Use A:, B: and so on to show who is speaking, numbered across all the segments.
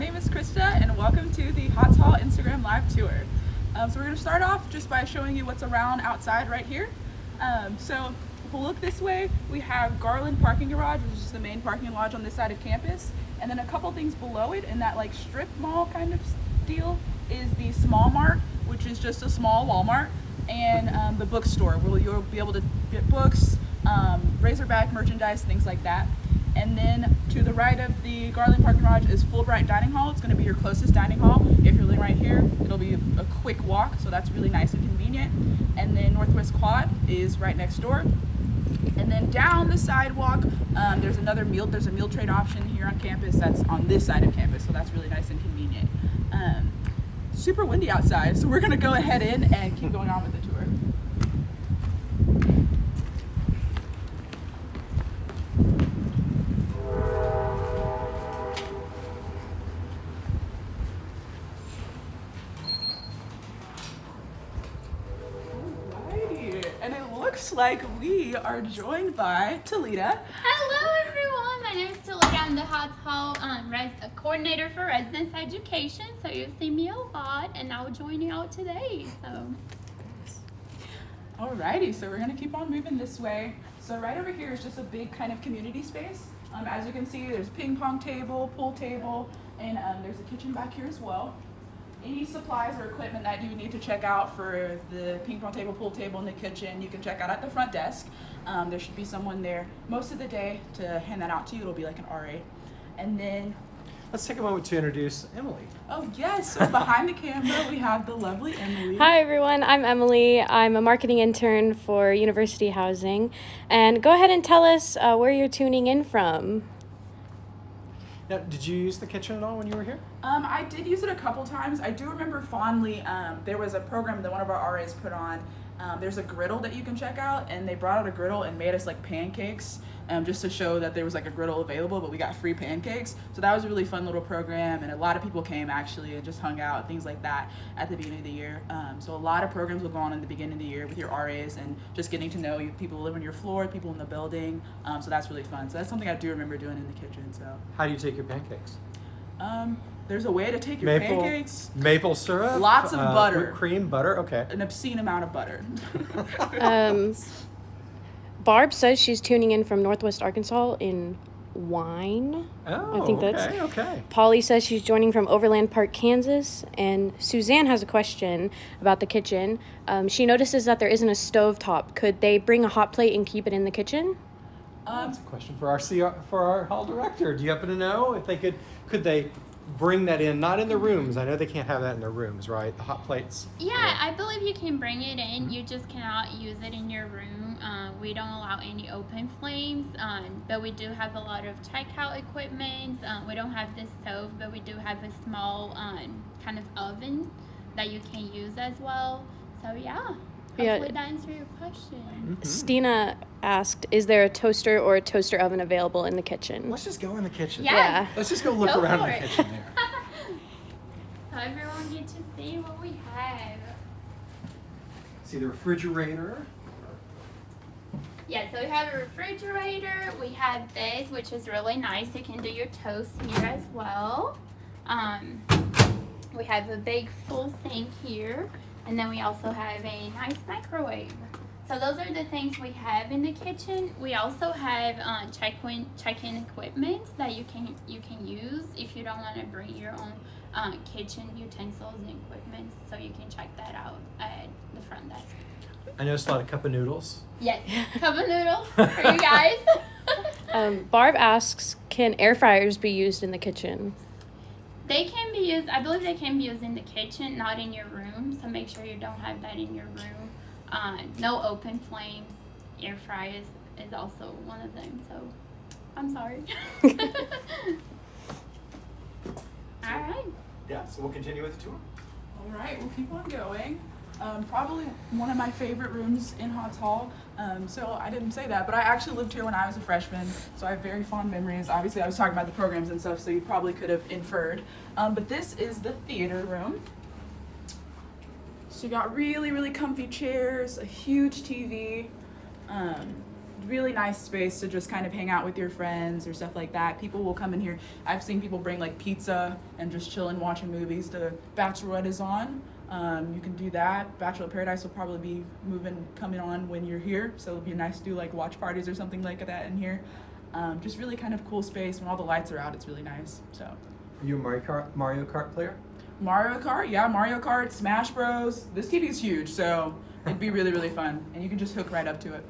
A: name is Krista and welcome to the Hotz Hall Instagram Live Tour. Um, so we're going to start off just by showing you what's around outside right here. Um, so if we look this way, we have Garland Parking Garage, which is the main parking lodge on this side of campus. And then a couple things below it in that like strip mall kind of deal is the Small Mart, which is just a small Walmart, and um, the bookstore where you'll be able to get books, um, Razorback merchandise, things like that. And then to the right of the Garland Parking Garage is Fulbright Dining Hall. It's going to be your closest dining hall. If you're living right here, it'll be a, a quick walk, so that's really nice and convenient. And then Northwest Quad is right next door. And then down the sidewalk, um, there's another meal. There's a meal trade option here on campus. That's on this side of campus, so that's really nice and convenient. Um, super windy outside, so we're gonna go ahead in and keep going on with the tour. Are joined by Talita.
B: Hello everyone, my name is Talita. I'm the Hotz Hall um, uh, coordinator for residence education. So you'll see me a lot, and I'll join you out today. So
A: Alrighty, so we're gonna keep on moving this way. So right over here is just a big kind of community space. Um, as you can see, there's ping pong table, pool table, and um, there's a kitchen back here as well. Any supplies or equipment that you need to check out for the ping pong table, pool table, and the kitchen, you can check out at the front desk. Um, there should be someone there most of the day to hand that out to you. It'll be like an RA. And then,
C: Let's take a moment to introduce Emily.
A: oh yes, so behind the camera we have the lovely Emily.
D: Hi everyone, I'm Emily. I'm a marketing intern for University Housing. And go ahead and tell us uh, where you're tuning in from.
C: Now, did you use the kitchen at all when you were here?
A: Um, I did use it a couple times. I do remember fondly. Um, there was a program that one of our RAs put on. Um, there's a griddle that you can check out, and they brought out a griddle and made us like pancakes, um, just to show that there was like a griddle available. But we got free pancakes, so that was a really fun little program, and a lot of people came actually and just hung out, things like that, at the beginning of the year. Um, so a lot of programs will go on in the beginning of the year with your RAs and just getting to know you, people who live on your floor, people in the building. Um, so that's really fun. So that's something I do remember doing in the kitchen. So
C: How do you take your pancakes?
A: um, there's a way to take your
C: Maple-
A: pancakes.
C: Maple syrup?
A: Lots of
C: uh,
A: butter.
C: cream, butter, okay.
A: an obscene amount of butter.
D: Barb says she's tuning in from Northwest Arkansas in Wine.
C: Oh,
D: think that's-
C: okay, okay.
D: Polly says she's joining from Overland Park, Kansas. And Suzanne has a question about the kitchen. Um, she notices that there isn't a stove top. Could they bring a hot plate and keep it in the kitchen?
A: um,
C: That's a question for our CR, for our hall director. Do you happen to know if they could could they bring that in? Not in the rooms. I know they can't have that in their rooms, right? The hot plates.
B: yeah, I believe you can bring it in. You just cannot use it in your room. Uh, we don't allow any open flames, um, but we do have a lot of checkout equipment. Uh, we don't have this stove, but we do have a small um, kind of oven that you can use as well. So yeah,
D: Yeah.
B: hopefully that answers your question.
C: Mhm.
D: Stina asked, is there a toaster or a toaster oven available in the kitchen?
C: Let's just go in the kitchen.
B: Yeah.
D: Yeah.
C: Let's just go look
B: Go
C: around in the
B: it.
C: kitchen there.
B: so everyone get to see what we have.
C: See the refrigerator.
B: Yeah, so we have a refrigerator. We have this, which is really nice. You can do your toast here as well. Um, we have a big full sink here, and then we also have a nice microwave. So those are the things we have in the kitchen. We also have uh, check-in check-in equipment that you can you can use if you don't want to bring your own uh, kitchen utensils and equipment. So you can check that out at the front desk.
C: I noticed a lot of cup of noodles.
B: Yes, cup of noodles for you guys.
D: Um, Barb asks, can air fryers be used in the kitchen?
B: They can be used. I believe they can be used in the kitchen, not in your room. So make sure you don't have that in your room. Uh, no open flames. Air fry is is also one of them. So I'm sorry. All right.
C: Yeah, so we'll continue with the tour.
A: all right, we'll keep on going. Um, probably one of my favorite rooms in Hotz Hall. Um, so I didn't say that, but I actually lived here when I was a freshman, so I have very fond memories. Obviously, I was talking about the programs and stuff, so you probably could have inferred. Um, but this is the theater room. So you got really, really comfy chairs, a huge TV. Um, really nice space to just kind of hang out with your friends or stuff like that. People will come in here. I've seen people bring like pizza and just chilling watching movies. The Bachelorette is on. Um, you can do that. Bachelor Paradise will probably be moving, coming on when you're here. So it'll be nice to do like watch parties or something like that in here. Um, just really kind of cool space. When all the lights are out, it's really nice. So
C: Are you a Mario Kart Mario Kart player?
A: Mario Kart, yeah, Mario Kart, Smash Bros. This TV is huge, so it'd be really, really fun. And you can just hook right up to it.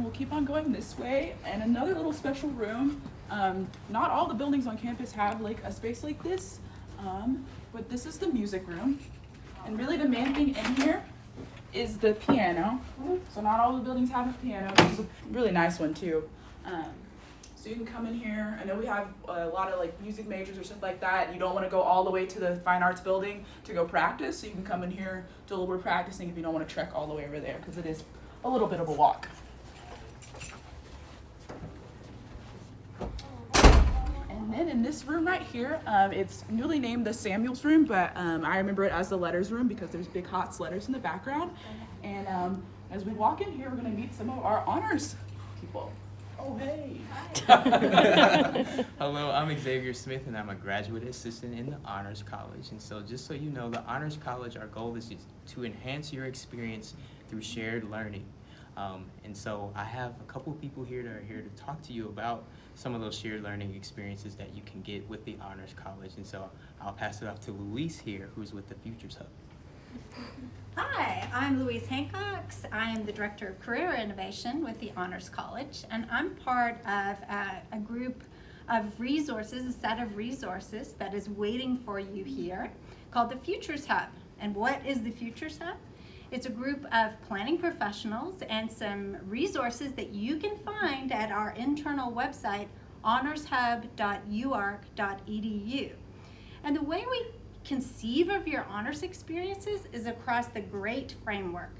A: We'll keep on going this way. And another little special room. Um, not all the buildings on campus have like a space like this, um, but this is the music room. And really the main thing in here is the piano. So not all the buildings have a piano. This is a really nice one too. Um, so you can come in here. I know we have a lot of like music majors or stuff like that. You don't want to go all the way to the fine arts building to go practice. So you can come in here, do a little bit of practicing if you don't want to trek all the way over there because it is a little bit of a walk. And in this room right here, um, it's newly named the Samuels room, but um, I remember it as the letters room because there's big Hotz letters in the background. And um, as we walk in here, we're gonna meet some of our honors people. Oh, hey.
E: Hello, I'm Xavier Smith, and I'm a graduate assistant in the Honors College. And so, just so you know, the Honors College, our goal is to enhance your experience through shared learning. Um, and so, I have a couple people here that are here to talk to you about some of those shared learning experiences that you can get with the Honors College. And so, I'll pass it off to Luis here, who's with the Futures Hub.
F: Hi, I'm Louise Hancox. I am the Director of Career Innovation with the Honors College, and I'm part of a, a group of resources, a set of resources that is waiting for you here called the Futures Hub. And what is the Futures Hub? It's a group of planning professionals and some resources that you can find at our internal website, honorshub.uark.edu. And the way we conceive of your honors experiences is across the GREAT framework.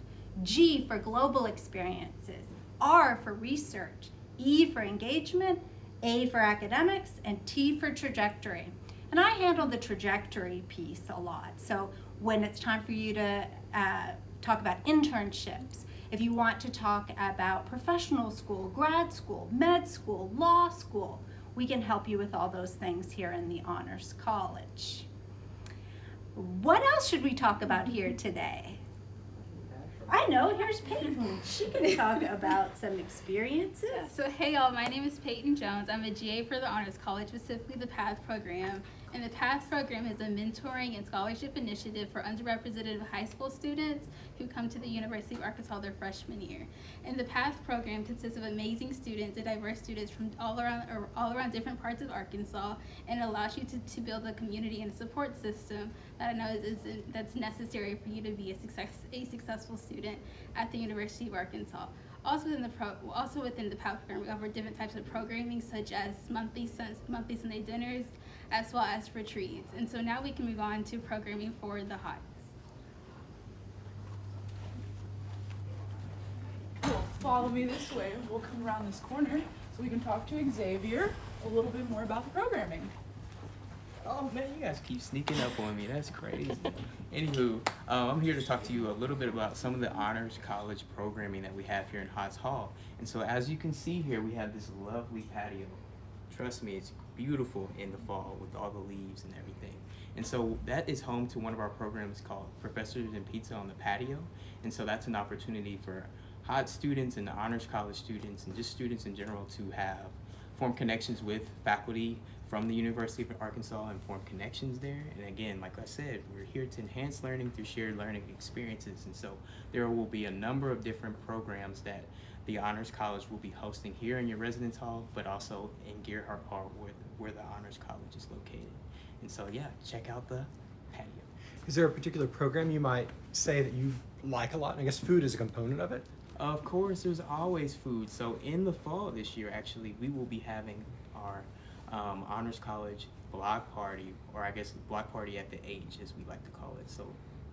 F: G for global experiences, R for research, E for engagement, A for academics, and T for trajectory. And I handle the trajectory piece a lot. So when it's time for you to uh, talk about internships, if you want to talk about professional school, grad school, med school, law school, we can help you with all those things here in the Honors College. What else should we talk about here today? I know, here's Peyton. She can talk about some experiences.
G: So hey y'all, my name is Peyton Jones. I'm a GA for the Honors College, specifically the PATH program. And the PATH program is a mentoring and scholarship initiative for underrepresented high school students who come to the University of Arkansas their freshman year. And the PATH program consists of amazing students and diverse students from all around all around different parts of Arkansas and allows you to, to build a community and a support system that I know is, is that's necessary for you to be a success a successful student at the University of Arkansas. Also within the pro, also within the PATH program, we offer different types of programming such as monthly monthly Sunday dinners, as well as retreats. And so now we can move on to programming for the Hotz.
A: Cool. Follow me this way. We'll come around this corner so we can talk to Xavier a little bit more about the programming.
E: Oh man, you guys keep sneaking up on me. That's crazy. Anywho, um, I'm here to talk to you a little bit about some of the honors college programming that we have here in Hotz Hall. And so, as you can see here, we have this lovely patio. Trust me, it's beautiful in the fall with all the leaves and everything. And so that is home to one of our programs called Professors and Pizza on the Patio. And so that's an opportunity for HOT students and the honors college students and just students in general to have form connections with faculty from the University of Arkansas and form connections there. And again, like I said, we're here to enhance learning through shared learning experiences. And so there will be a number of different programs that the Honors College will be hosting here in your residence hall, but also in Gearhart Hall the, where the Honors College is located. And so yeah, check out the patio.
C: Is there a particular program you might say that you like a lot? I guess food is a component of it.
E: Of course, there's always food. So in the fall this year, actually, we will be having our um, Honors College block party, or I guess block party at the H, as we like to call it. So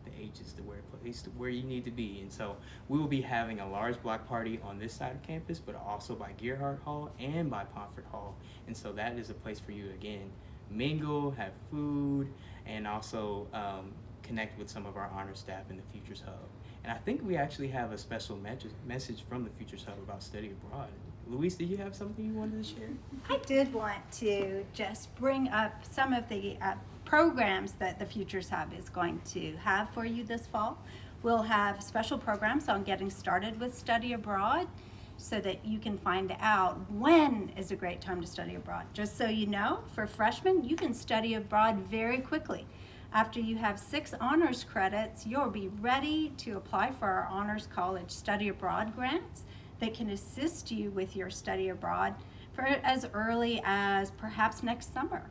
E: the H is the where place where you need to be, and so we will be having a large block party on this side of campus, but also by Gearhart Hall and by Pomfret Hall, and so that is a place for you again mingle, have food, and also um, connect with some of our honor staff in the Futures Hub. And I think we actually have a special message from the Futures Hub about study abroad. Luis, did you have something you wanted to share?
F: I did want to just bring up some of the uh, programs that the Futures Hub is going to have for you this fall. We'll have special programs on getting started with study abroad so that you can find out when is a great time to study abroad. Just so you know, for freshmen, you can study abroad very quickly. After you have six honors credits, you'll be ready to apply for our Honors College Study Abroad grants that can assist you with your study abroad for as early as perhaps next summer.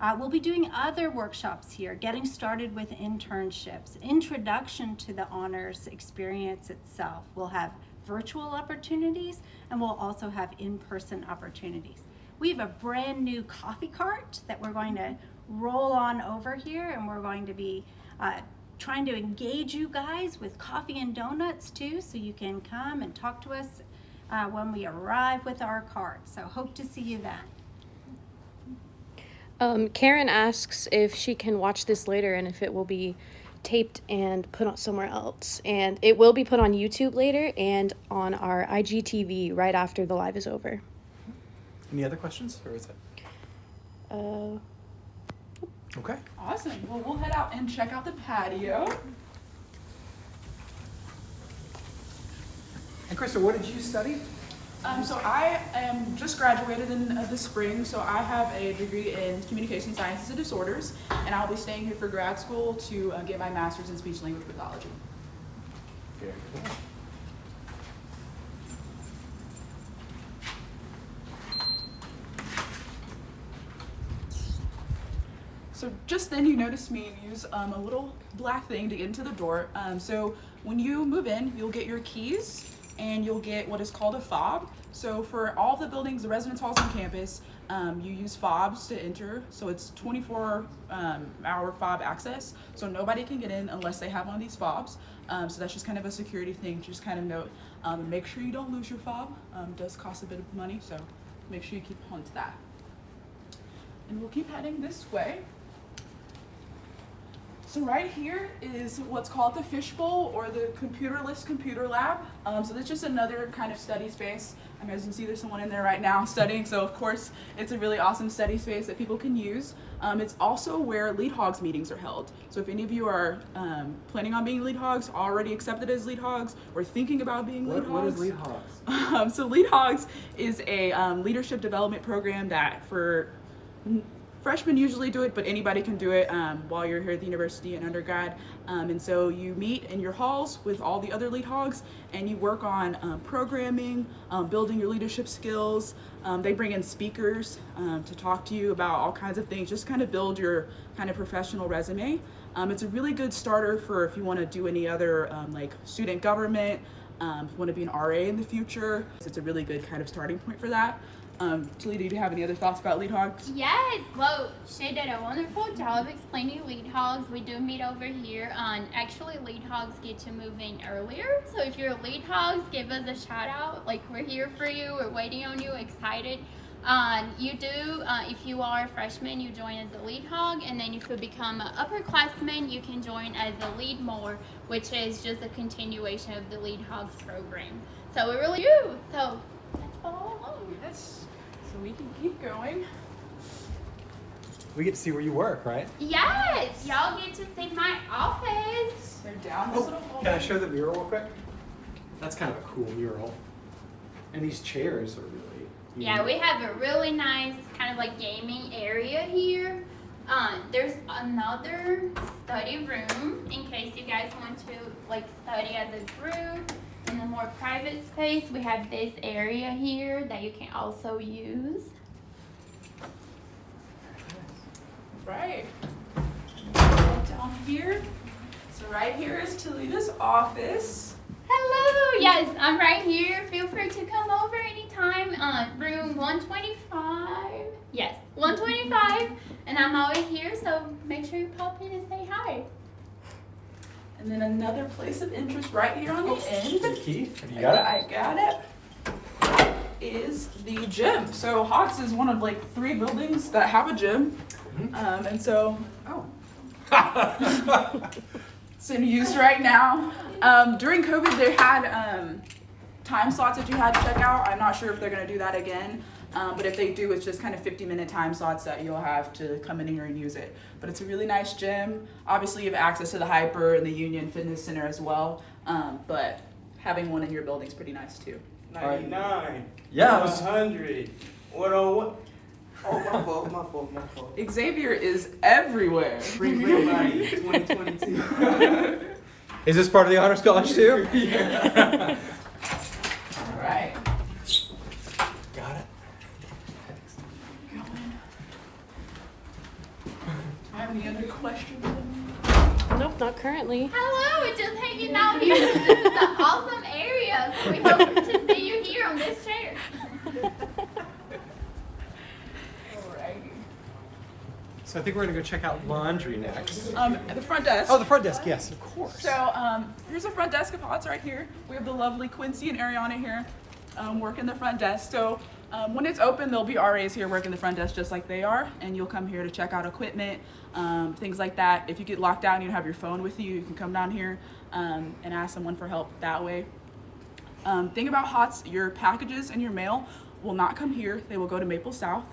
F: Uh, we'll be doing other workshops here, getting started with internships, introduction to the honors experience itself. We'll have virtual opportunities and we'll also have in-person opportunities. We have a brand new coffee cart that we're going to roll on over here and we're going to be uh, trying to engage you guys with coffee and donuts too so you can come and talk to us uh, when we arrive with our cart. So hope to see you then.
D: Um, Karen asks if she can watch this later and if it will be taped and put on somewhere else. And it will be put on YouTube later and on our IGTV right after the live is over.
C: Any other questions, or is it
D: Uh,
C: okay?
A: Awesome. Well, we'll head out and check out the patio.
C: And Krista, what did you study?
A: Um, so I am just graduated in uh, the spring, so I have a degree in communication sciences and disorders, and I'll be staying here for grad school to uh, get my master's in speech language pathology.
C: Very cool.
A: So just then you notice me use um, a little black thing to get into the door. Um, so when you move in, you'll get your keys and you'll get what is called a fob. So for all the buildings, the residence halls on campus, um, you use fobs to enter. So it's 24 um, hour fob access. So nobody can get in unless they have one of these fobs. Um, so that's just kind of a security thing. Just kind of note, um, make sure you don't lose your fob. Um, does cost a bit of money, so make sure you keep on to that. And we'll keep heading this way. So right here is what's called the fishbowl or the computerless computer lab. Um, so that's just another kind of study space. Um, as you can see, there's someone in there right now studying. So of course, it's a really awesome study space that people can use. Um, it's also where lead hogs meetings are held. So if any of you are um, planning on being lead hogs, already accepted as lead hogs, or thinking about being lead
C: What, what
A: hogs.
C: is Lead Hogs?
A: Um, so Lead Hogs is a um, leadership development program that for freshmen usually do it, but anybody can do it um, while you're here at the university and undergrad. Um, and so you meet in your halls with all the other lead hogs and you work on um, programming, um, building your leadership skills. Um, they bring in speakers um, to talk to you about all kinds of things, just kind of build your kind of professional resume. Um, it's a really good starter for if you want to do any other like student government, um, if you want to be an RA in the future. It's a really good kind of starting point for that. Um, Talita, do you have any other thoughts about lead hogs?
B: Yes, well, she did a wonderful job explaining lead hogs. We do meet over here. Um, actually, lead hogs get to move in earlier. So if you're lead hogs, give us a shout out. Like we're here for you. We're waiting on you. Excited. Um, you do, uh, if you are a freshman, you join as a lead hog, and then if you become an upperclassman, you can join as a lead more, which is just a continuation of the lead hogs program. So we really do. So that's all along.
A: Yes. So we can keep going.
C: We get to see where you work, right?
B: Yes, y'all get to see my office.
A: They're down this
C: Oh,
A: little hole.
C: can I show the mural real quick? That's kind of a cool mural. And these chairs are really.
B: Yeah, we have a really nice kind of like gaming area here. Um, there's another study room in case you guys want to like study as a group. In a more private space, we have this area here that you can also use.
A: Right. Down here. So right here is Talita's office.
B: Hello, yes, I'm right here. Feel free to come over anytime. Uh, room 125. Yes, 125. And I'm always here, so make sure you pop in and say hi.
A: And then another place of interest right here on the end.
C: The key? Have you got it?
A: I got it. is the gym. So Hotz is one of like three buildings that have a gym. Um, and so, oh, it's in use right now. Um, during COVID, they had um, time slots that you had to check out. I'm not sure if they're going to do that again. Um, but if they do, it's just kind of 50 minute time slots that you'll have to come in here and use it. But it's a really nice gym. Obviously, you have access to the HPER and the Union Fitness Center as well. Um, but having one in your building is pretty nice too.
H: 99.
C: Yeah,
H: 100. 101. Oh, my fault, my fault, my fault.
A: Xavier is everywhere.
H: Free real body 2022.
C: Is this part of the honors college too? yeah.
A: All right. Have any other questions?
D: Nope, not currently.
B: Hello, we're just hanging out here. This is an awesome area. So we hope to see you here on this chair.
A: Alrighty.
C: So I think we're gonna go check out laundry next.
A: Um, the front desk.
C: Oh, the front desk. Yes, of course.
A: So um, here's the front desk of Hotz right here. We have the lovely Quincy and Ariana here um, working the front desk. So um, when it's open, there'll be RAs here working the front desk just like they are, and you'll come here to check out equipment, um, things like that. If you get locked down, you have your phone with you, you can come down here um, and ask someone for help that way. Um, thing about Hotz, your packages and your mail will not come here. They will go to Maple South.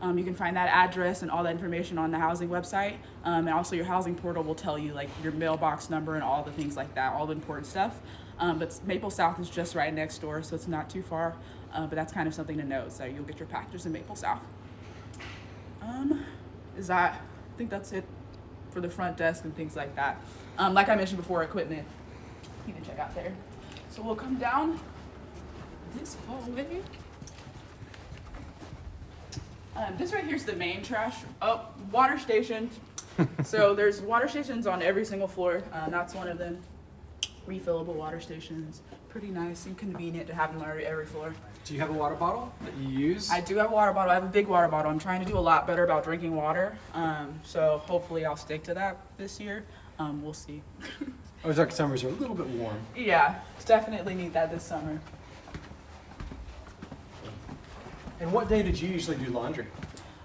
A: Um, you can find that address and all that information on the housing website. Um, and also your housing portal will tell you like your mailbox number and all the things like that, all the important stuff. But Maple South is just right next door, so it's not too far. Uh, but that's kind of something to know. So you'll get your packages in Maple South. Um, is that, I think that's it for the front desk and things like that. Um, like I mentioned before, equipment, you can check out there. So we'll come down this hallway. Um, this right here is the main trash. Oh, water station. so there's water stations on every single floor. Uh, that's one of them. Refillable water stations. Pretty nice and convenient to have them on every, every floor.
C: Do you have a water bottle that you use?
A: I do have a water bottle. I have a big water bottle. I'm trying to do a lot better about drinking water. Um, so hopefully I'll stick to that this year. Um, we'll see.
C: Ozark summers are a little bit warm.
A: yeah, definitely need that this summer.
C: And what day did you usually do laundry?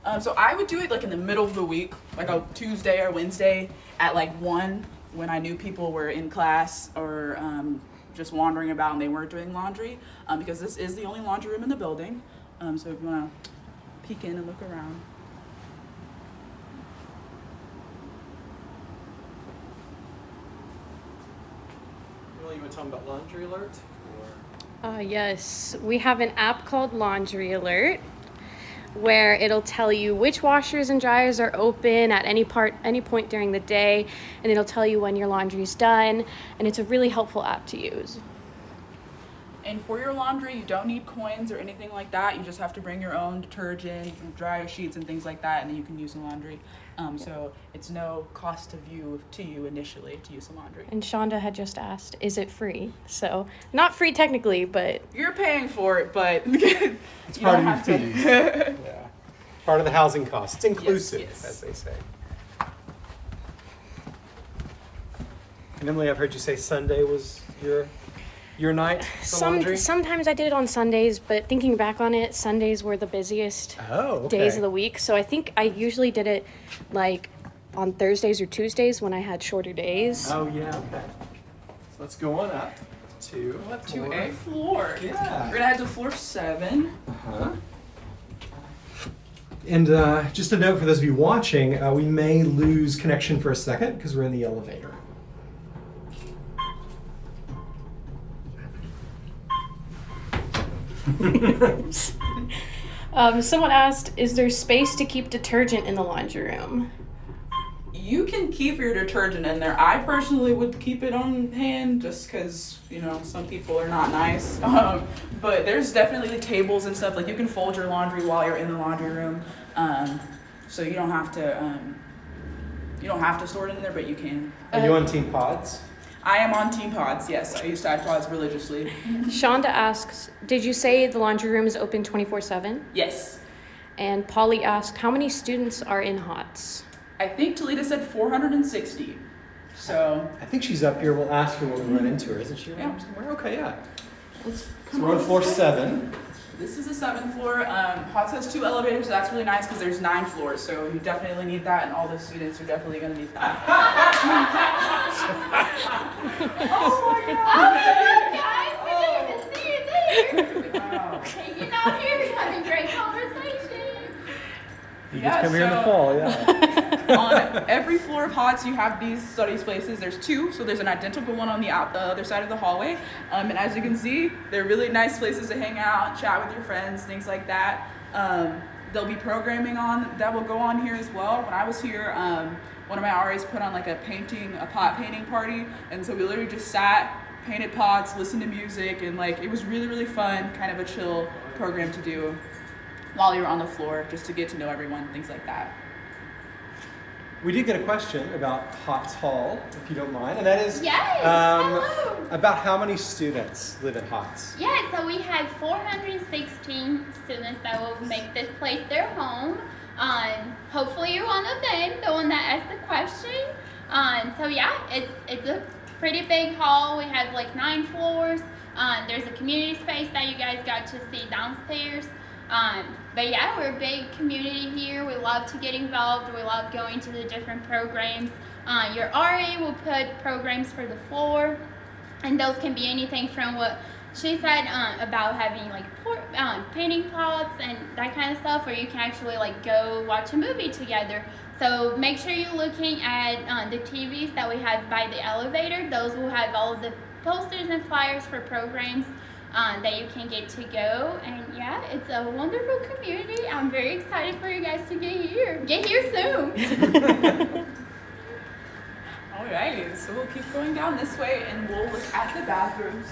A: Um, so I would do it like in the middle of the week, like a Tuesday or Wednesday at like one when I knew people were in class or um, just wandering about and they weren't doing laundry um, because this is the only laundry room in the building. Um, so if you want to peek in and look around.
C: Well, you want to tell them about Laundry Alert? Or...
D: Uh, yes, we have an app called Laundry Alert where it'll tell you which washers and dryers are open at any part any point during the day and it'll tell you when your laundry's done and it's a really helpful app to use.
A: And for your laundry, you don't need coins or anything like that. You just have to bring your own detergent, dryer sheets, and things like that, and then you can use the laundry. Um, so it's no cost to you to you initially to use the laundry.
D: And Shonda had just asked, is it free? So, not free technically, but
A: You're paying for it, but it's
C: It's part of your fees. yeah. Part of the housing cost. It's inclusive,
A: yes.
C: as they say. And Emily, I've heard you say Sunday was your your night for
D: some
C: laundry.
D: sometimes I did it on Sundays, but thinking back on it, Sundays were the busiest
C: oh, okay.
D: days of the week. So I think I usually did it like on Thursdays or Tuesdays when I had shorter days.
C: Oh yeah, okay. So let's go on up to
A: Go up to
C: floor.
A: a floor.
C: Yeah.
A: We're gonna head to floor seven.
C: Uh-huh. And uh, just a note for those of you watching, uh, we may lose connection for a second because we're in the elevator.
D: Um, someone asked, "Is there space to keep detergent in the laundry room?"
A: You can keep your detergent in there. I personally would keep it on hand just because, you know, some people are not nice. Um, but there's definitely tables and stuff. Like you can fold your laundry while you're in the laundry room. Um, so you don't have to, um, you don't have to store it in there, but you can.
C: Are you on Team Pods?
A: I am on Team Pods. Yes, I use Tide Pods religiously.
D: Shonda asks, "Did you say the laundry room is open 24/7?"
A: Yes.
D: And Polly asked, "How many students are in Hotz?"
A: I think Talita said 460. So
C: I think she's up here. We'll ask her when we run into her. Isn't she around
A: Yeah.
C: somewhere? Okay, yeah.
A: let's
C: So we're on floor seven.
A: This is the seventh floor. Um, Hotz has two elevators, so that's really nice because there's nine floors. So you definitely need that, and all the students are definitely going to need that. oh my god!
B: Oh, my god, guys, we didn't even see You
A: Yeah,
C: just come here in the
A: so-
C: fall, yeah.
A: on every floor of Hotz, you have these study spaces. There's two, so there's an identical one on the out the other side of the hallway. Um, and as you can see, they're really nice places to hang out, chat with your friends, things like that. Um, there'll be programming on that will go on here as well. When I was here, um, one of my RAs put on like a painting, a pot painting party, and so we literally just sat, painted pots, listened to music, and like it was really really fun, kind of a chill program to do while you're on the floor, just to get to know everyone, things like that.
C: We did get a question about Hotz Hall, if you don't mind, and that is
B: Yes,
C: um, about how many students live at Hotz.
B: Yeah, so we have 416 students that will make this place their home. Um, hopefully you're one of them, the one that asked the question. Um, so yeah, it's it's a pretty big hall. We have like nine floors. Um, there's a community space that you guys got to see downstairs. Um, but yeah, we're a big community here. We love to get involved. We love going to the different programs. Uh, your RA will put programs for the floor and those can be anything from what she said um, about having like por- um, painting pots and that kind of stuff, or you can actually like go watch a movie together. So make sure you're looking at uh, the TVs that we have by the elevator. Those will have all the posters and flyers for programs uh, that you can get to go. And yeah, it's a wonderful community. I'm very excited for you guys to get here. Get here soon.
A: Alrighty, so we'll keep going down this way and we'll look at the bathrooms.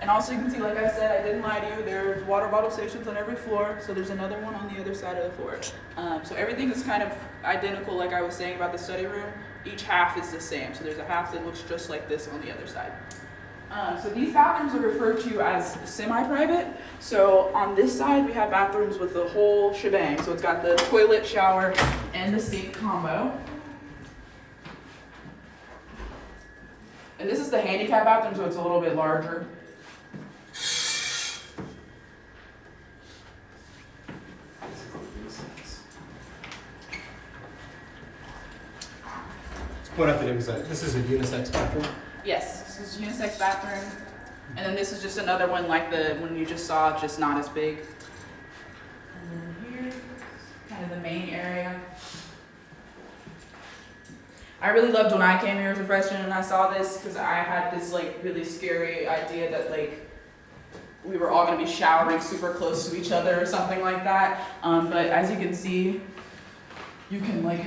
A: And also you can see, like I said, I didn't lie to you, there's water bottle stations on every floor, so there's another one on the other side of the floor. Um, so everything is kind of identical, like I was saying about the study room. Each half is the same, so there's a half that looks just like this on the other side. Um, so these bathrooms are referred to as semi-private. So on this side, we have bathrooms with the whole shebang. So it's got the toilet, shower, and the sink combo. And this is the handicap bathroom, so it's a little bit larger.
C: Out that it this is a unisex bathroom.
A: Yes, this is unisex bathroom. And then this is just another one like the one you just saw, just not as big. And then here, kind of the main area. I really loved when I came here as a freshman and I saw this because I had this like really scary idea that like we were all gonna be showering super close to each other or something like that. Um, but as you can see, you can like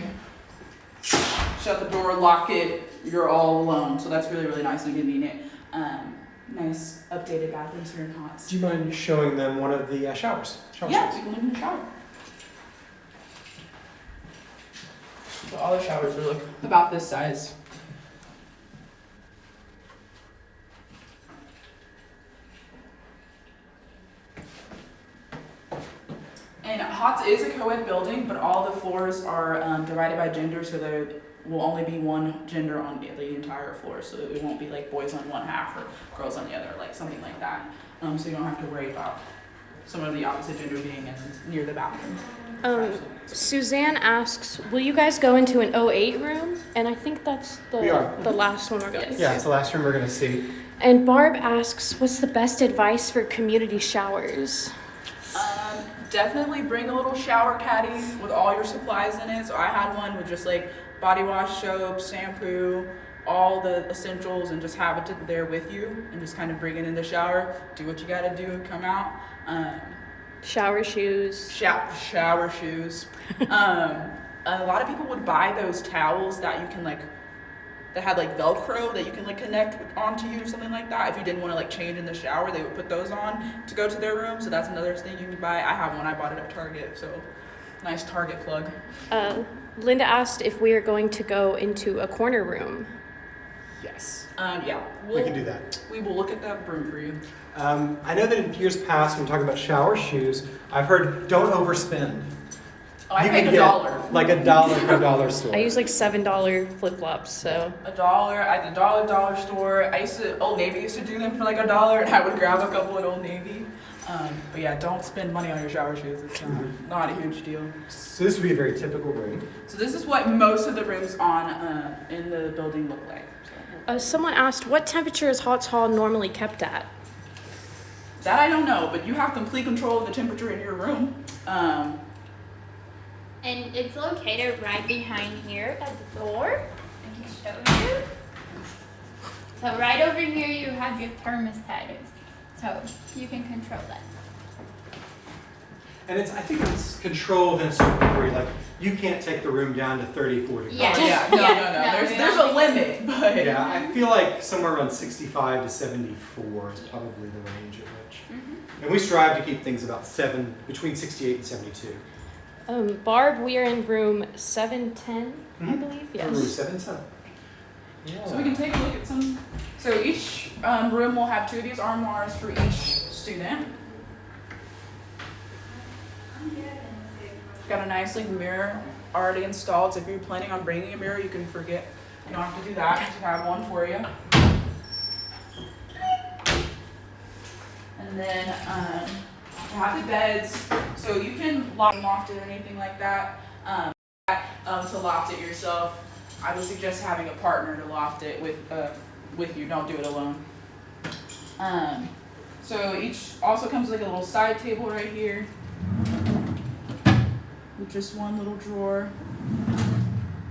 A: shut the door, lock it, you're all alone. So that's really, really nice and convenient. Um, nice updated bathrooms here in Hotz.
C: Do you mind showing them one of the uh, showers? Shower
A: Yeah,
C: space?
A: you can in the shower. So all the showers are like about this size. And Hotz is a co-ed building, but all the floors are um, divided by gender, so there will only be one gender on the, the entire floor. So it won't be like boys on one half or girls on the other, like something like that. Um, so you don't have to worry about some of the opposite gender being in, near the bathroom.
D: Um, Suzanne asks, will you guys go into an 08 room? And I think that's the, the last one we're going to
C: Yeah, it's the last room we're gonna see.
D: And Barb asks, what's the best advice for community showers?
A: Um, definitely bring a little shower caddy with all your supplies in it. So I had one with just like body wash, soap, shampoo, all the essentials, and just have it there with you, and just kind of bring it in the shower. Do what you gotta do, come out. Um,
D: Shower shoes.
A: shower, shower shoes. um, a lot of people would buy those towels that you can like that had like Velcro that you can like connect onto you or something like that. If you didn't want to like change in the shower, they would put those on to go to their room. So that's another thing you can buy. I have one. I bought it at Target. So nice Target plug.
D: Uh, Linda asked if we are going to go into a corner room.
A: Yes. Um, yeah.
C: We
A: We'll,
C: can do that.
A: We will look at that room for you.
C: Um, I know that in years past, when talking about shower shoes, I've heard don't overspend.
A: Oh, I
C: You
A: paid
C: can
A: a
C: get
A: dollar.
C: Like a dollar from a dollar store.
D: I use like $7 flip flops, so.
A: A dollar at the dollar dollar store. I used to Old Navy used to do them for like a dollar, and I would grab a couple at Old Navy. Um, but yeah, don't spend money on your shower shoes. It's uh, not a huge deal.
C: So this would be a very typical room.
A: So this is what most of the rooms on uh, in the building look like. So,
D: Uh, someone asked, what temperature is Hotz Hall normally kept at?
A: that I don't know, but you have complete control of the temperature in your room. Um,
B: And it's located right behind here at the door. I can show you. So right over here you have your thermostat. So you can control that.
C: And it's, I think it's controlled in a certain degree, like you can't take the room down to 34 degrees.
B: Yeah.
A: oh, yeah, no,
B: Yeah,
A: no, no.
B: no,
A: There's there's a limit, but
C: Yeah, I feel like somewhere around 65 to 74 is probably the range at which.
B: Mm-hmm.
C: And we strive to keep things about seven, between 68 and 72.
D: Um, Barb, we are in room 710, I
C: Mhm.
D: believe.
C: Room
D: Yes.
C: 710. Yeah.
A: So we can take a look at some. So each um, room will have two of these armoires for each student. Got a nice like mirror already installed. So if you're planning on bringing a mirror, you can forget. You don't have to do that. Just have one for you. And then um, you have the beds, so you can lock loft it or anything like that. Um, um, to loft it yourself. I would suggest having a partner to loft it with uh, with you. Don't do it alone. Um, so each also comes with like a little side table right here, with just one little drawer,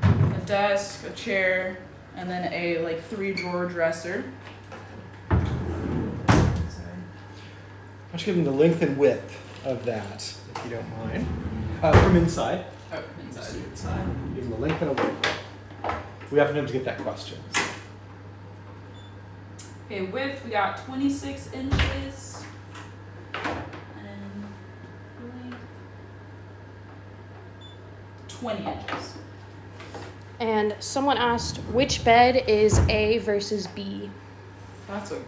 A: a desk, a chair, and then a like three drawer dresser. Sorry.
C: Why give them the length and width of that, if you don't mind? Uh, from inside.
A: Oh, inside.
C: Inside. Give them the length and a width. We often have to get that question.
A: Okay, width we got 26 inches. And 20 inches.
D: And someone asked, which bed is A versus B?
A: That's a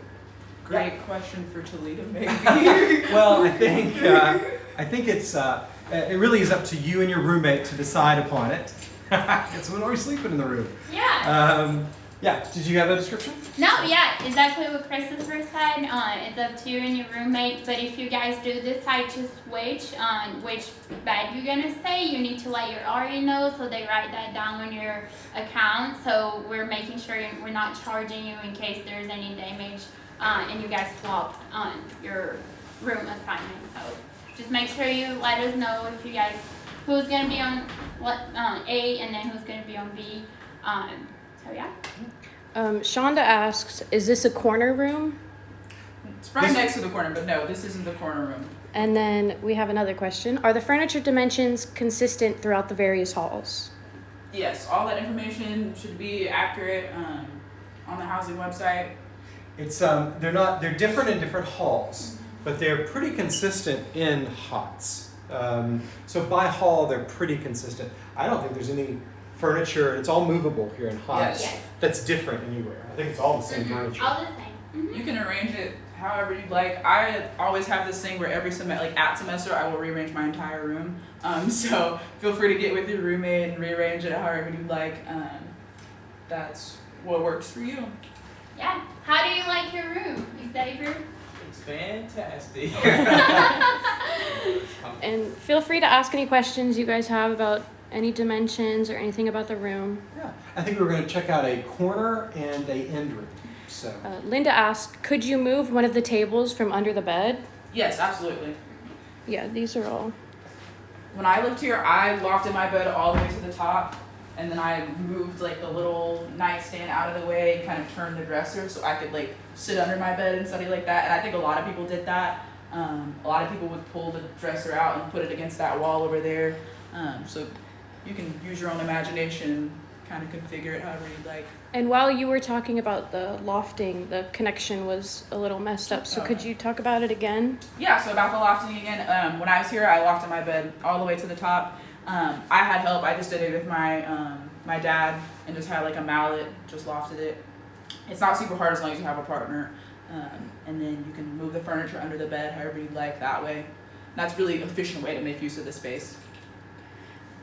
A: great question for Talita, maybe.
C: Well, I think uh, I think it's uh, it really is up to you and your roommate to decide upon it. it's when are we're sleeping in the room.
B: Yeah.
C: Um, yeah. Did you have a description?
B: No, yeah, exactly what Christopher said. Uh, it's up to you and your roommate. But if you guys do decide to switch on which bed you're gonna stay, you need to let your RE know so they write that down on your account. So we're making sure we're not charging you in case there's any damage uh, and you guys swap on your room assignment. So just make sure you let us know if you guys who's gonna be on what uh, A and then who's gonna be on B. Um, so yeah.
D: Um, Shonda asks, is this a corner room?
A: it's right
C: This-
A: next to the corner, but no, this isn't the corner room.
D: And then we have another question. Are the furniture dimensions consistent throughout the various halls?
A: Yes, all that information should be accurate um, on the housing website.
C: It's um, they're not they're different in different halls, but they're pretty consistent in Hotz. Um, so by hall, they're pretty consistent. I don't think there's any furniture. It's all movable here in Hotz.
B: Yes.
C: That's different anywhere. I think it's all the same
B: Mhm.
C: furniture.
B: All the same. Mhm.
A: You can arrange it however you'd like. I always have this thing where every semester, like at semester, I will rearrange my entire room. Um, so feel free to get with your roommate and rearrange it however you'd like. Um, that's what works for you.
B: Yeah. How do you like your room, You study room?
E: It's fantastic.
D: And feel free to ask any questions you guys have about any dimensions or anything about the room.
C: Yeah, I think we were going to check out a corner and a end room. So
D: Uh, Linda asked, could you move one of the tables from under the bed?
A: Yes, absolutely.
D: Yeah, these are all.
A: When I lived here, I lofted my bed all the way to the top, and then I moved like the little nightstand out of the way and kind of turned the dresser so I could like sit under my bed and study like that. And I think a lot of people did that. Um, a lot of people would pull the dresser out and put it against that wall over there. Um, so you can use your own imagination, kind of configure it however you'd like.
D: And while you were talking about the lofting, the connection was a little messed up. So could you talk about it again?
A: Yeah, so about the lofting again. Um, when I was here, I lofted my bed all the way to the top. Um, I had help. I just did it with my um, my dad and just had like a mallet, just lofted it. It's not super hard as long as you have a partner. Um, and then you can move the furniture under the bed however you'd like that way. And that's really an efficient way to make use of the space.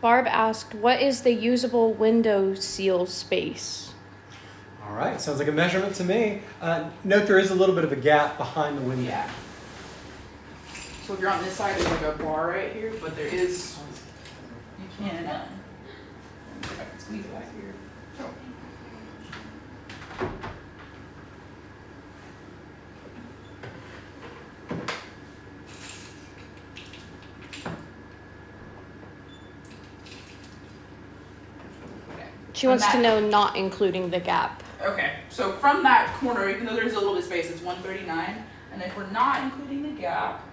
D: Barb asked, what is the usable window seal space?
C: all right, sounds like a measurement to me. Uh, note there is a little bit of a gap behind the window.
A: Yeah. So if you're on this side, there's like a bar right here, but there is, um, if I can squeeze it back here.
D: She wants to know not including the gap.
A: Okay, so from that corner, even though there's a little bit of space, it's one thirty-nine, and if we're not including the gap.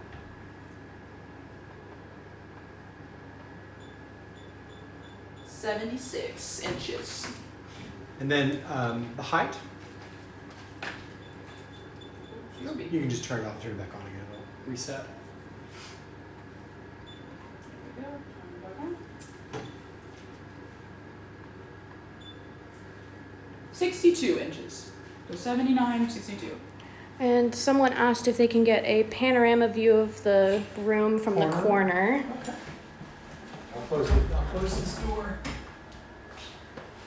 A: Seventy-six inches.
C: And then um, the height, you can just turn it off, turn it back on again. It'll reset.
A: There we go, turn it back on. Sixty-two inches. So 79, 62.
D: And someone asked if they can get a panorama view of the room from the
C: Corner.
D: corner.
C: I'll close it. I'll close this door.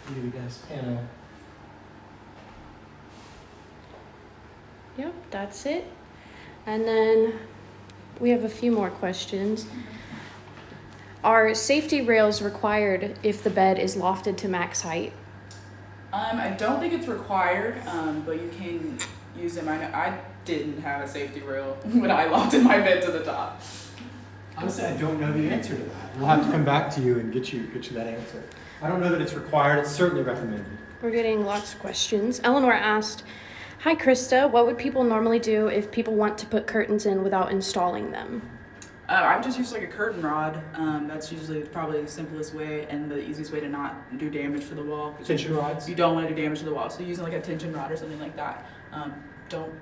C: Give you guys panel.
D: Yep, that's it. And then we have a few more questions. Are safety rails required if the bed is lofted to max height?
A: Um, I don't think it's required, um, but you can use them. I know I didn't have a safety rail when I lofted my bed to the top.
C: Honestly, I don't know the answer to that. We'll have to come back to you and get you get you that answer. I don't know that it's required. It's certainly recommended.
D: We're getting lots of questions. Eleanor asked, Hi Krista, what would people normally do if people want to put curtains in without installing them?
A: Uh, I just use like a curtain rod. Um, that's usually probably the simplest way and the easiest way to not do damage to the wall.
C: Tension rods.
A: You don't want to do damage to the wall, so using like a tension rod or something like that. Um, don't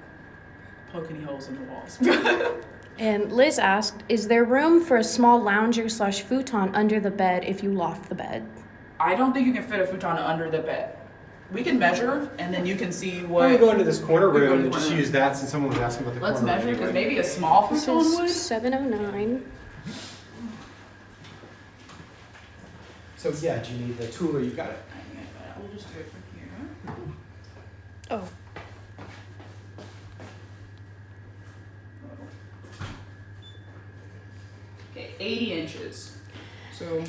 A: poke any holes in the walls.
D: And Liz asked, Is there room for a small lounger slash futon under the bed if you loft the bed?
A: I don't think you can fit a futon under the bed. We can measure, and then you can see
C: Why don't we
A: what.
C: go into this corner
A: We're going
C: room
A: to
C: and just
A: corner.
C: use that since someone was asking about the
A: Let's
C: corner
A: measure because
C: anyway.
A: maybe a small
D: This
A: futon would.
D: 709.
C: So yeah, do you need the tool or you got it?
A: We'll just do it from here.
D: Oh,
A: Okay, 80 inches. So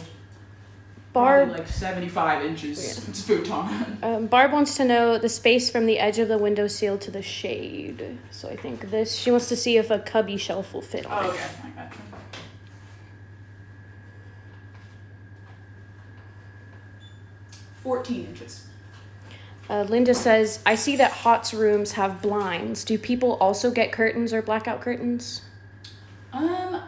D: Barb.
A: probably like 75 inches it's futon.
D: Um, Barb wants to know the space from the edge of the windowsill to the shade. So I think this, she wants to see if a cubby shelf will fit on
A: Oh,
D: it.
A: okay, I got you. Fourteen inches.
D: Uh, Linda says, I see that Hotz rooms have blinds. Do people also get curtains or blackout curtains?
A: Um,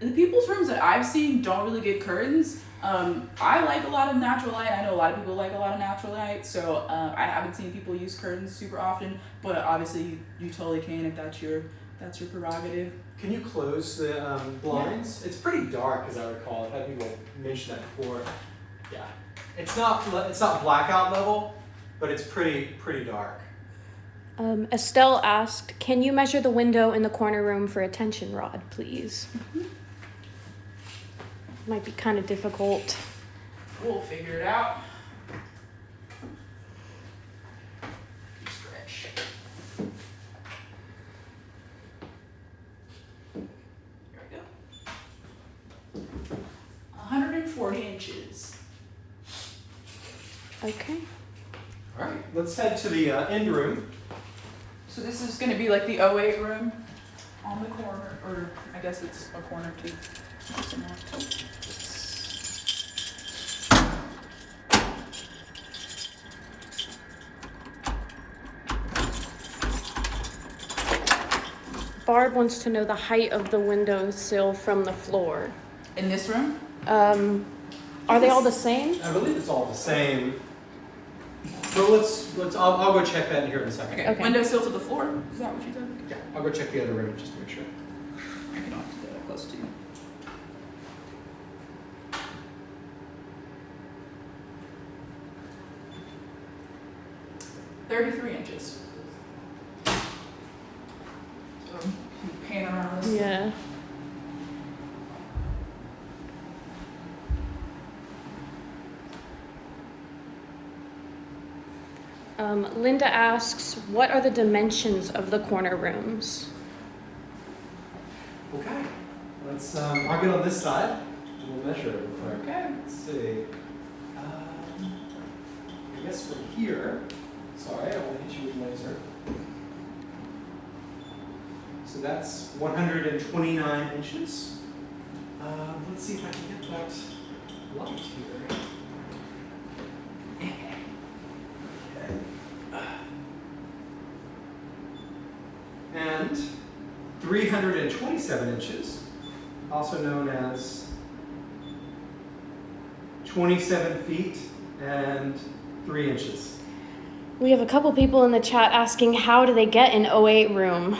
A: the people's rooms that I've seen don't really get curtains. Um, I like a lot of natural light. I know a lot of people like a lot of natural light, so um, I haven't seen people use curtains super often. But obviously, you, you totally can if that's your that's your prerogative.
C: Can you close the um, blinds? It's pretty dark, as I recall. I've had people mention that before. Yeah, it's not it's not blackout level, but it's pretty pretty dark.
D: Um, Estelle asked, Can you measure the window in the corner room for a tension rod, please? Might be kind of difficult.
A: We'll figure it out. Stretch. There we go. 140 inches.
D: Okay.
C: All right, let's head to the uh, end room.
A: So this is going to be like the 08 room on the corner, or I guess it's a corner too.
D: Barb wants to know the height of the windowsill from the floor.
A: In this room?
D: Um, are they all the same?
C: I believe it's all the same. So let's let's I'll, I'll go check that in here in a second.
A: Okay.
D: Okay.
A: Windowsill to the floor? Is that what you said?
C: Yeah, I'll go check the other room just to make sure.
A: I can always get that close to you. Thirty-three inches. So, pan around this.
D: Yeah. Um, Linda asks, What are the dimensions of the corner rooms?
C: Okay. let's, um, I'll get on this side and we'll measure it real quick.
A: Okay.
C: Let's see. Um, I guess from here, sorry, I want to hit you with laser. So that's 129 inches. Um, let's see if I can get that light here. And 327 inches, also known as 27 feet and 3 inches.
D: We have a couple people in the chat asking how do they get an 08 room?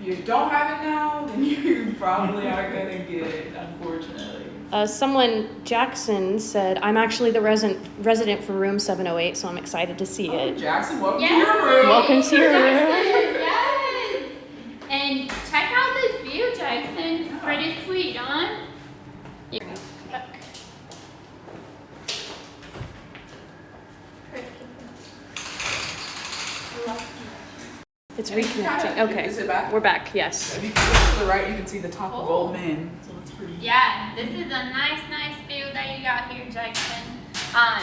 A: If you don't have it now, then you probably aren't gonna get it, unfortunately.
D: Uh, someone, Jackson, said, I'm actually the resident, resident for room 708, so I'm excited to see
A: Oh,
D: it.
A: Jackson, welcome to your room.
D: Welcome to your room.
B: yes. And check out this view, Jackson. Pretty sweet, huh?
D: It's
A: And you can
D: reconnecting.
A: kinda-
D: Okay.
A: Is it back?
D: We're back, yes.
A: If you look to the right, you can see the top of
B: Oh.
A: Old Main. So it's pretty.
B: Yeah, this is a nice, nice view that you got here, Jackson. Um,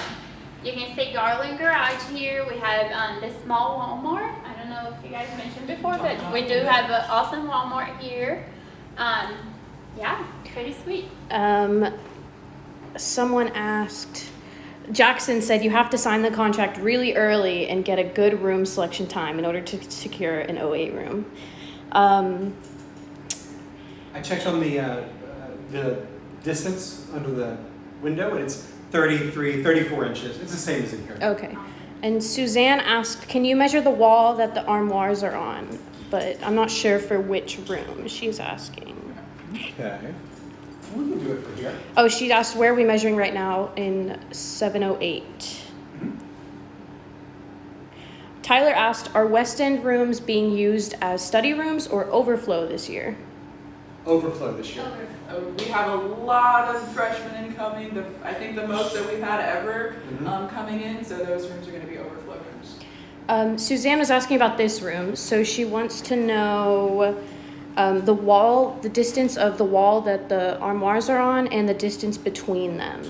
B: you can see Garland Garage here. We have um, this small Walmart. I don't know if you guys mentioned before, but we do have an awesome Walmart here. Um, yeah, pretty sweet.
D: Um, someone asked, Jackson said you have to sign the contract really early and get a good room selection time in order to secure an 08 room. Um,
C: I checked on the, uh, uh, the distance under the window and it's 33, 34 inches. It's the same as in here.
D: okay. And Suzanne asked, can you measure the wall that the armoires are on? But I'm not sure for which room she's asking.
C: Okay. We can do it from here.
D: Oh, she asked where are we measuring right now in 708. Tyler asked, are West End rooms being used as study rooms or overflow this year?
C: Overflow this year.
A: Uh, we have a lot of freshmen incoming. The, I think the most that we've had ever
C: Mhm.
A: um, coming in. So those rooms are going to be overflow rooms.
D: Um, Suzanne was asking about this room, so she wants to know um, the wall, the distance of the wall that the armoires are on, and the distance between them.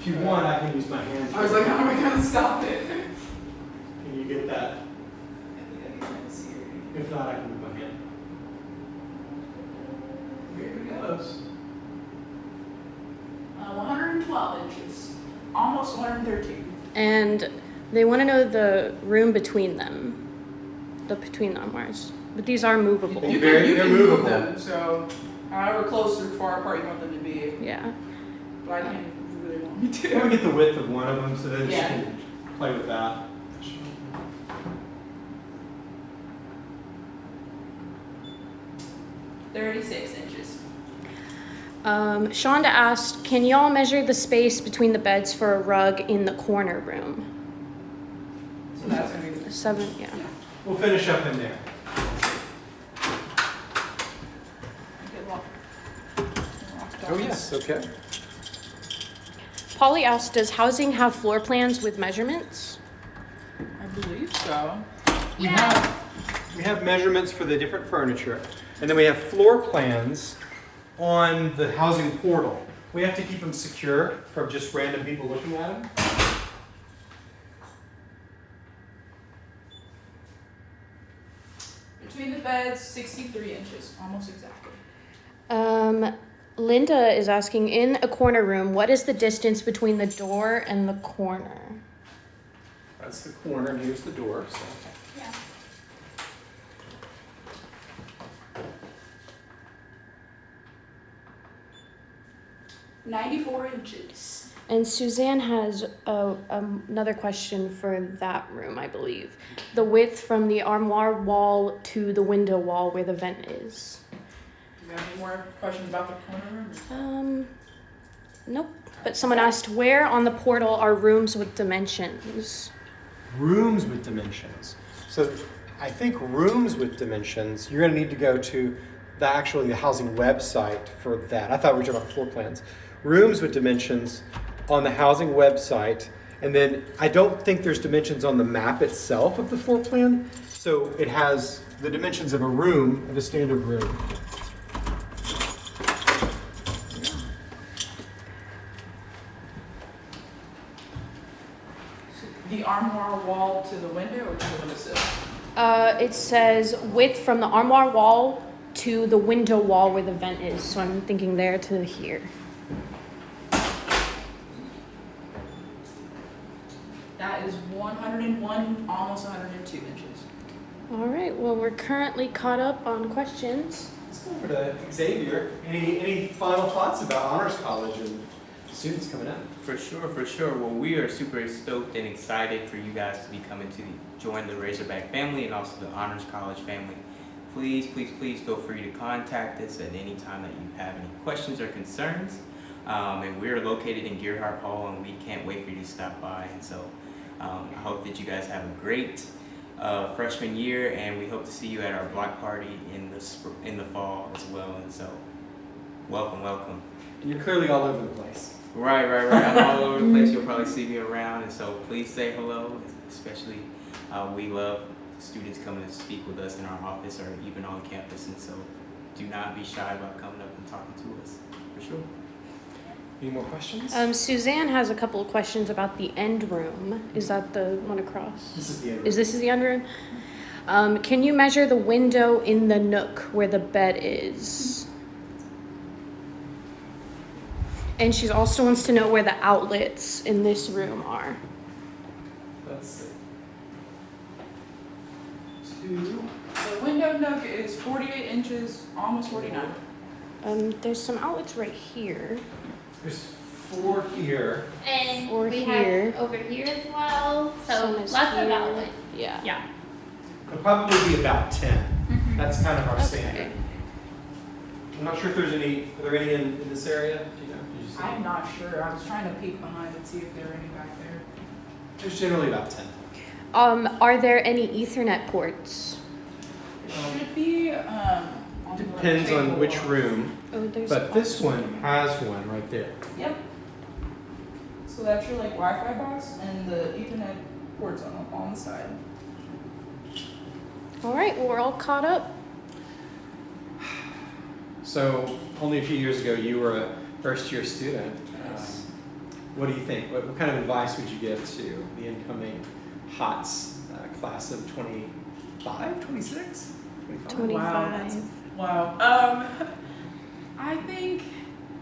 C: If you want, I can use my hand.
A: I was like, how am I going to stop it?
C: Can you get that? If not, I can move my hand.
A: Here it goes. Uh, 112 inches, almost 113.
D: And they want to know the room between them, the between the armoires. But these are movable.
A: You can, you
C: they're
A: can move
C: movable.
A: them. So however close or far apart you want them to be.
D: Yeah.
A: But I can't really want me
C: I'm gonna
A: to.
C: get the width of one of them so that she
A: Yeah.
C: can play with that.
A: 36 inches.
D: Um, Shonda asked, can y'all measure the space between the beds for a rug in the corner room?
A: So that's going to be the
D: Seven, yeah.
C: We'll finish up in there.
A: Get locked- locked
C: Oh, yes, okay.
D: Polly asked, does housing have floor plans with measurements?
A: I believe so.
C: We
B: Yeah.
C: have, we have measurements for the different furniture, and then we have floor plans on the housing portal. We have to keep them secure from just random people looking at them.
A: Between the beds, 63 inches, almost exactly.
D: Um, Linda is asking, in a corner room, what is the distance between the door and the corner?
C: That's the corner, and here's the door, so.
B: Yeah.
A: Ninety-four inches.
D: And Suzanne has a, um, another question for that room, I believe. The width from the armoire wall to the window wall where the vent is.
A: Do you have any more questions about the corner room?
D: Um, nope. But someone asked, where on the portal are rooms with dimensions?
C: Rooms with dimensions. So I think rooms with dimensions, you're gonna need to go to the actually the housing website for that. I thought we were talking about floor plans. Rooms with dimensions on the housing website, and then I don't think there's dimensions on the map itself of the floor plan. So it has the dimensions of a room, of a standard room.
A: Wall to the window or to the windowsill?
D: Uh, it says width from the armoire wall to the window wall where the vent is. So I'm thinking there to here.
A: That is 101, almost 102 inches.
D: All right. Well, we're currently caught up on questions.
C: Let's go over to Xavier. Any, any final thoughts about Honors College and students coming up?
E: For sure, for sure. Well, we are super stoked and excited for you guys to be coming to the, join the Razorback family and also the Honors College family. Please, please, please feel free to contact us at any time that you have any questions or concerns. Um, and we're located in Gearhart Hall, and we can't wait for you to stop by. And so, um, I hope that you guys have a great uh, freshman year, and we hope to see you at our block party in the in the fall as well. And so, welcome, welcome.
C: And you're clearly all over the place.
E: Right, right, right. I'm all over the place. You'll probably see me around, and so please say hello. Especially, uh, we love students coming to speak with us in our office or even on campus, and so do not be shy about coming up and talking to us. For sure.
C: Any more questions?
D: Um, Suzanne has a couple of questions about the end room. Is that the one across?
C: this is the end.
D: Is this is the end room? Um, can you measure the window in the nook where the bed is? And she also wants to know where the outlets in this room are.
C: Let's see. Two.
A: The window nook is 48 inches, almost 49.
D: Um, there's some outlets right here.
C: There's four here.
B: And
D: Or
B: we
D: here.
B: have over here as well. So
D: Some
B: lots
D: is
B: of outlets.
D: Yeah.
B: Yeah.
C: It'll probably be about 10.
B: Mhm.
C: That's kind of our
D: Okay.
C: standard. I'm not sure if there's any, are there any in, in this area?
A: I'm not sure. I was trying to peek behind and see if there were any back there.
C: There's generally about 10.
D: Um, are there any Ethernet ports?
A: Should be, um, on
C: Depends on
A: table?
C: which room,
D: Oh, there's.
C: but this one has one right there.
A: Yep. So that's your like Wi-Fi box and the Ethernet ports on, on the side.
D: All right. Well, we're all caught up.
C: So, only a few years ago, you were a first year student.
A: Yes.
C: Um, What do you think? What, what kind of advice would you give to the incoming Hotz uh, class of 25, 26? 25?
D: Twenty-five.
A: Wow. Um, I think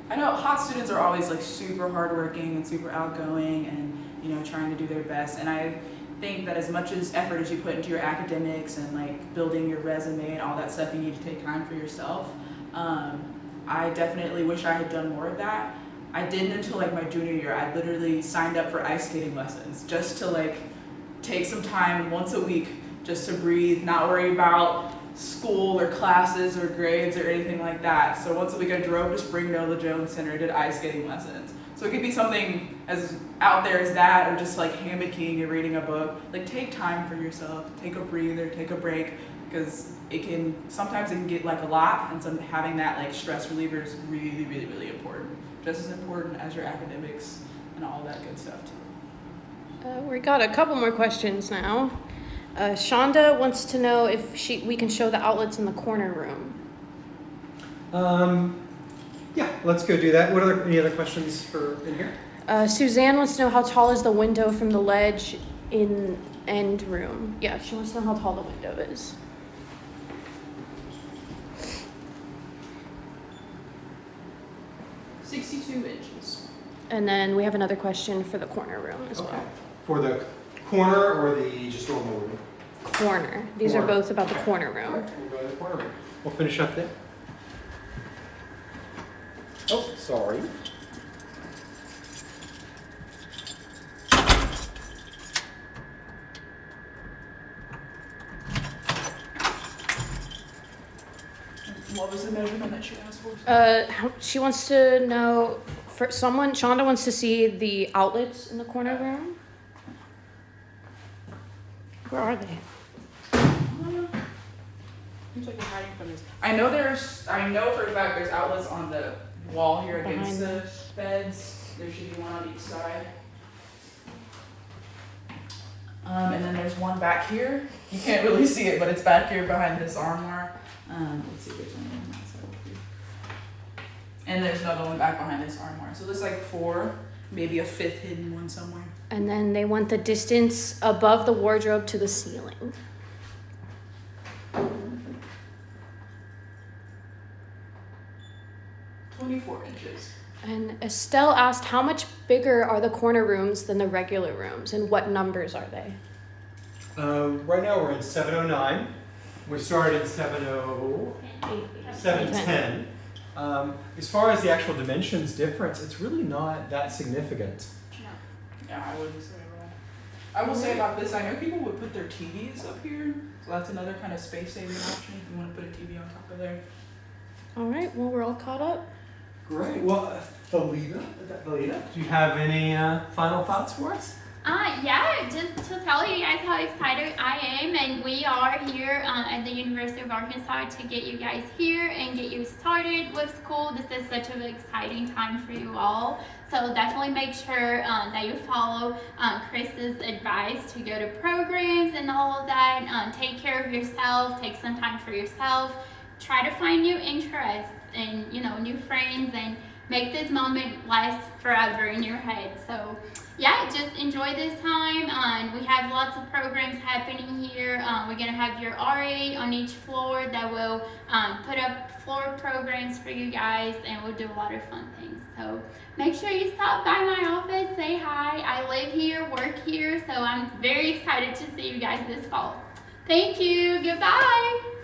A: I know Hotz students are always like super hardworking and super outgoing and you know trying to do their best. And I think that as much as effort as you put into your academics and like building your resume and all that stuff, you need to take time for yourself. Um, I definitely wish I had done more of that. I didn't until like my junior year. I literally signed up for ice skating lessons just to like take some time once a week just to breathe, not worry about school or classes or grades or anything like that. So once a week I drove to Spring Nola Jones Center, did ice skating lessons. So it could be something as out there as that or just like hammocking and reading a book. Like take time for yourself, take a breather, take a break because it can sometimes it can get like a lot and some having that like stress reliever is really, really, really important. Just as important as your academics and all that good stuff too.
D: Uh, we got a couple more questions now. Uh, Shonda wants to know if she we can show the outlets in the corner room.
C: Um, yeah, let's go do that. What are any other questions for in here?
D: Uh, Suzanne wants to know how tall is the window from the ledge in end room. Yeah, she wants to know how tall the window is.
A: Sixty-two inches.
D: And then we have another question for the corner room as
C: Okay.
D: well.
C: For the corner or the just normal room?
D: Corner. These are
C: Corner.
D: both about the corner room.
C: right, we'll go to the corner room. We'll finish up there. Oh, sorry.
A: What was the measurement that she asked for?
D: Uh, how- she wants to know for someone. Shonda wants to see the outlets in the corner room. Where are they?
A: Seems like you're hiding from this. I know there's, I know for a fact there's outlets on the wall here against
D: Behind
A: the beds. There should be one on each side. Um, and then there's one back here. You can't really see it, but it's back here behind this armoire. Um, let's see, there's one on that side over here. And there's another one back behind this armoire. So there's like four. maybe a fifth hidden one somewhere.
D: And then they want the distance above the wardrobe to the ceiling.
A: Twenty-four inches.
D: And Estelle asked how much bigger are the corner rooms than the regular rooms and what numbers are they?
C: Um, right now we're in 709. We started in 70, 710. Um, as far as the actual dimensions difference, it's really not that significant. No.
A: Yeah, I wouldn't say that. I will say about this, I know people would put their TVs up here, so that's another kind of space saving option if you want to put a TV on top of there.
D: All right, well, we're all caught up.
C: Great. Well, uh, Talita, Talita, do you have any uh, final thoughts for us?
B: Uh, yeah, just to tell you guys how excited I am, and we are here uh, at the University of Arkansas to get you guys here and get you started with school. This is such an exciting time for you all. So definitely make sure uh, that you follow uh, Chris's advice to go to programs and all of that. Um, take care of yourself, take some time for yourself. Try to find new interests and you know new friends and make this moment last forever in your head. So yeah, just enjoy this time. Um, we have lots of programs happening here. Um, we're gonna have your RA on each floor that will um, put up floor programs for you guys, and we'll do a lot of fun things. So make sure you stop by my office, say hi. I live here, work here, so I'm very excited to see you guys this fall. Thank you. Goodbye.